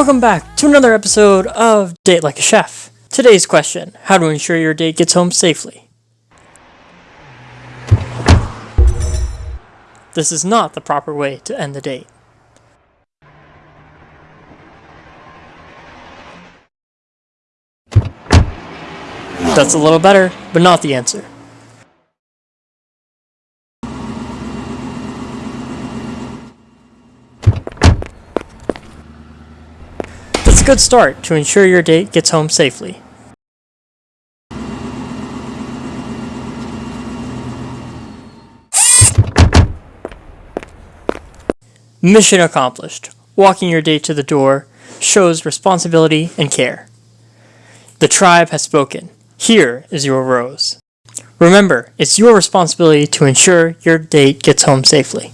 Welcome back to another episode of Date Like a Chef. Today's question How to ensure your date gets home safely. This is not the proper way to end the date. That's a little better, but not the answer. That's a good start to ensure your date gets home safely. Mission accomplished. Walking your date to the door shows responsibility and care. The tribe has spoken. Here is your rose. Remember, it's your responsibility to ensure your date gets home safely.